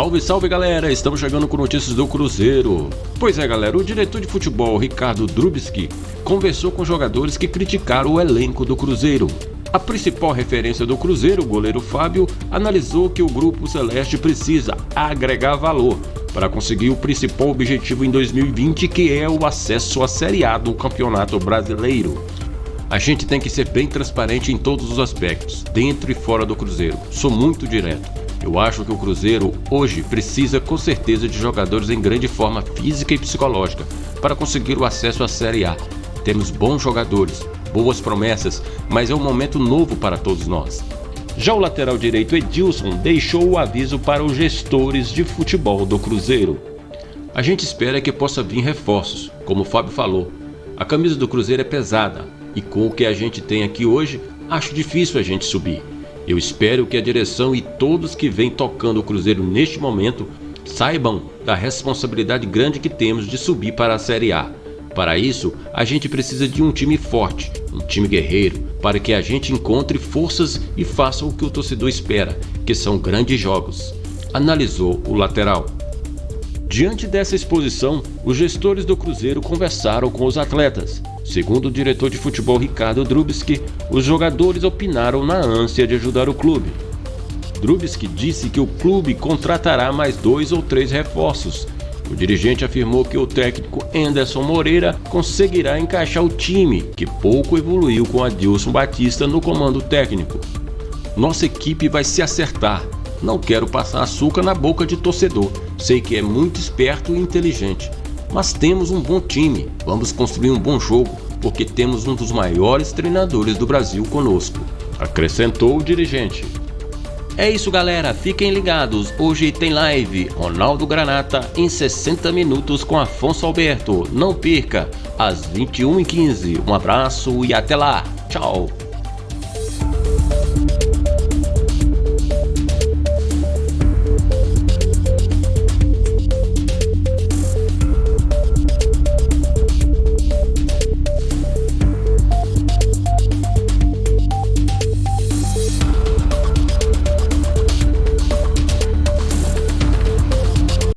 Salve, salve galera! Estamos chegando com notícias do Cruzeiro. Pois é, galera, o diretor de futebol Ricardo Drubski conversou com jogadores que criticaram o elenco do Cruzeiro. A principal referência do Cruzeiro, o goleiro Fábio, analisou que o grupo celeste precisa agregar valor para conseguir o principal objetivo em 2020, que é o acesso à Série A do Campeonato Brasileiro. A gente tem que ser bem transparente em todos os aspectos, dentro e fora do Cruzeiro. Sou muito direto. Eu acho que o Cruzeiro hoje precisa com certeza de jogadores em grande forma física e psicológica para conseguir o acesso à Série A. Temos bons jogadores, boas promessas, mas é um momento novo para todos nós. Já o lateral direito Edilson deixou o aviso para os gestores de futebol do Cruzeiro. A gente espera que possa vir reforços, como o Fábio falou. A camisa do Cruzeiro é pesada, e com o que a gente tem aqui hoje, acho difícil a gente subir. Eu espero que a direção e todos que vêm tocando o Cruzeiro neste momento saibam da responsabilidade grande que temos de subir para a Série A. Para isso, a gente precisa de um time forte, um time guerreiro, para que a gente encontre forças e faça o que o torcedor espera, que são grandes jogos. Analisou o lateral. Diante dessa exposição, os gestores do Cruzeiro conversaram com os atletas. Segundo o diretor de futebol Ricardo Drubski, os jogadores opinaram na ânsia de ajudar o clube. Drubski disse que o clube contratará mais dois ou três reforços. O dirigente afirmou que o técnico Anderson Moreira conseguirá encaixar o time, que pouco evoluiu com Adilson Batista no comando técnico. Nossa equipe vai se acertar, não quero passar açúcar na boca de torcedor. Sei que é muito esperto e inteligente. Mas temos um bom time. Vamos construir um bom jogo, porque temos um dos maiores treinadores do Brasil conosco. Acrescentou o dirigente. É isso galera, fiquem ligados, hoje tem live Ronaldo Granata em 60 minutos com Afonso Alberto, não perca, às 21h15, um abraço e até lá, tchau!